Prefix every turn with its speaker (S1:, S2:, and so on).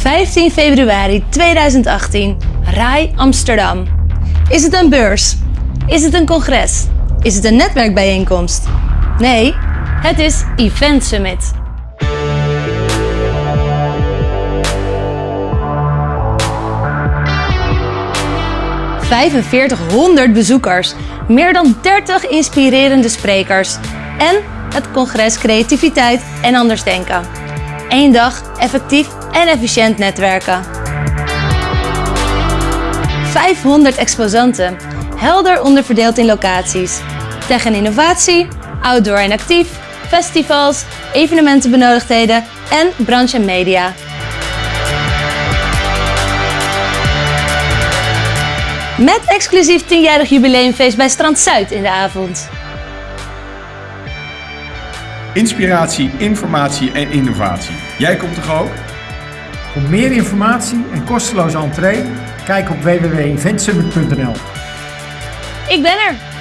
S1: 15 februari 2018, RAI Amsterdam. Is het een beurs? Is het een congres? Is het een netwerkbijeenkomst? Nee, het is Event Summit. ...4500 bezoekers, meer dan 30 inspirerende sprekers... ...en het congres Creativiteit en Anders Denken. Eén dag effectief en efficiënt netwerken. 500 exposanten, helder onderverdeeld in locaties. Tech en innovatie, outdoor en actief, festivals, evenementenbenodigdheden en branche en media. Met exclusief 10-jarig jubileumfeest bij Strand Zuid in de avond.
S2: Inspiratie, informatie en innovatie. Jij komt toch ook?
S3: Voor meer informatie en kosteloze entree, kijk op www.eventsummit.nl.
S1: Ik ben er!